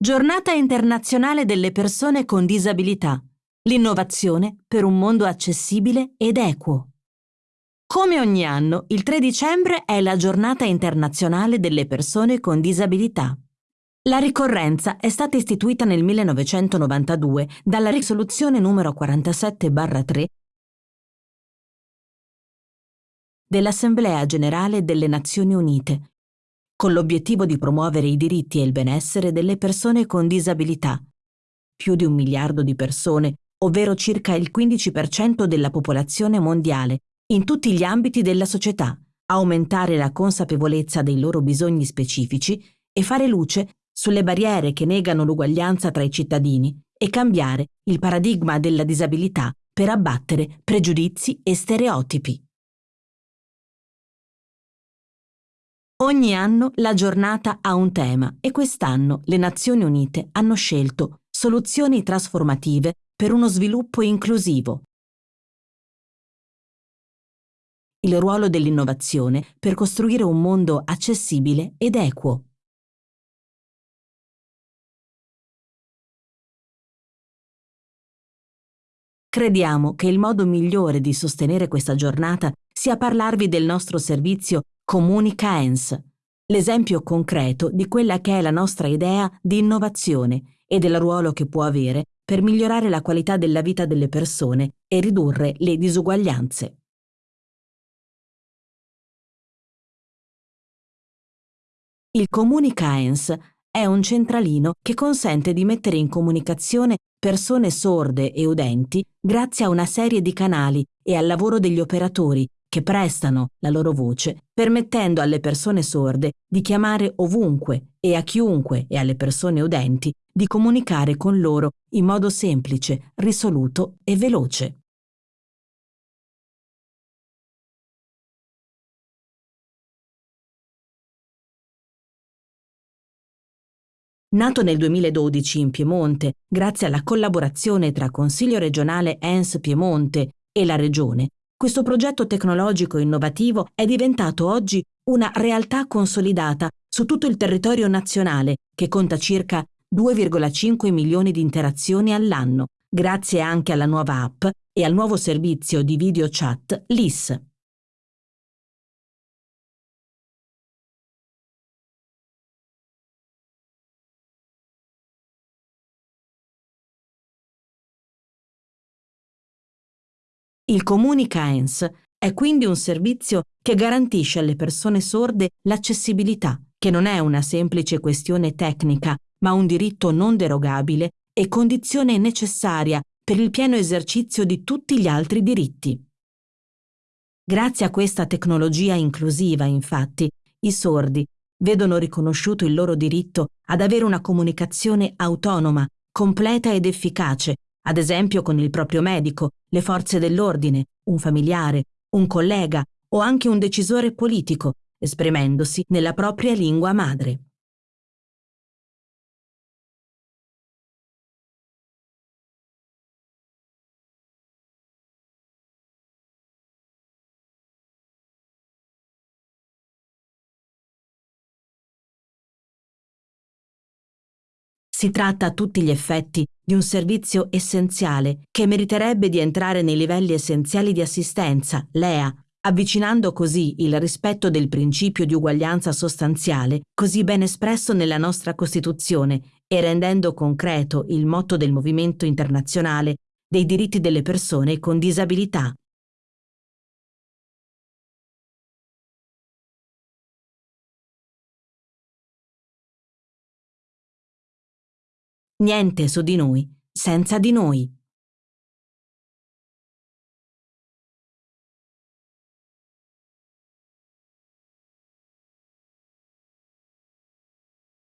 Giornata internazionale delle persone con disabilità. L'innovazione per un mondo accessibile ed equo. Come ogni anno, il 3 dicembre è la giornata internazionale delle persone con disabilità. La ricorrenza è stata istituita nel 1992 dalla risoluzione numero 47-3 dell'Assemblea generale delle Nazioni Unite con l'obiettivo di promuovere i diritti e il benessere delle persone con disabilità. Più di un miliardo di persone, ovvero circa il 15% della popolazione mondiale, in tutti gli ambiti della società, aumentare la consapevolezza dei loro bisogni specifici e fare luce sulle barriere che negano l'uguaglianza tra i cittadini e cambiare il paradigma della disabilità per abbattere pregiudizi e stereotipi. Ogni anno la giornata ha un tema e quest'anno le Nazioni Unite hanno scelto soluzioni trasformative per uno sviluppo inclusivo. Il ruolo dell'innovazione per costruire un mondo accessibile ed equo. Crediamo che il modo migliore di sostenere questa giornata sia parlarvi del nostro servizio Comunica ENS, l'esempio concreto di quella che è la nostra idea di innovazione e del ruolo che può avere per migliorare la qualità della vita delle persone e ridurre le disuguaglianze. Il Comunica ENS è un centralino che consente di mettere in comunicazione persone sorde e udenti grazie a una serie di canali e al lavoro degli operatori che prestano la loro voce, permettendo alle persone sorde di chiamare ovunque e a chiunque e alle persone udenti di comunicare con loro in modo semplice, risoluto e veloce. Nato nel 2012 in Piemonte, grazie alla collaborazione tra Consiglio regionale ENS Piemonte e la Regione, questo progetto tecnologico innovativo è diventato oggi una realtà consolidata su tutto il territorio nazionale, che conta circa 2,5 milioni di interazioni all'anno, grazie anche alla nuova app e al nuovo servizio di video chat LIS. Il Comunica ENS è quindi un servizio che garantisce alle persone sorde l'accessibilità, che non è una semplice questione tecnica, ma un diritto non derogabile e condizione necessaria per il pieno esercizio di tutti gli altri diritti. Grazie a questa tecnologia inclusiva, infatti, i sordi vedono riconosciuto il loro diritto ad avere una comunicazione autonoma, completa ed efficace ad esempio con il proprio medico, le forze dell'ordine, un familiare, un collega o anche un decisore politico, esprimendosi nella propria lingua madre. Si tratta a tutti gli effetti di un servizio essenziale che meriterebbe di entrare nei livelli essenziali di assistenza, LEA, avvicinando così il rispetto del principio di uguaglianza sostanziale, così ben espresso nella nostra Costituzione, e rendendo concreto il motto del movimento internazionale dei diritti delle persone con disabilità. Niente su di noi senza di noi.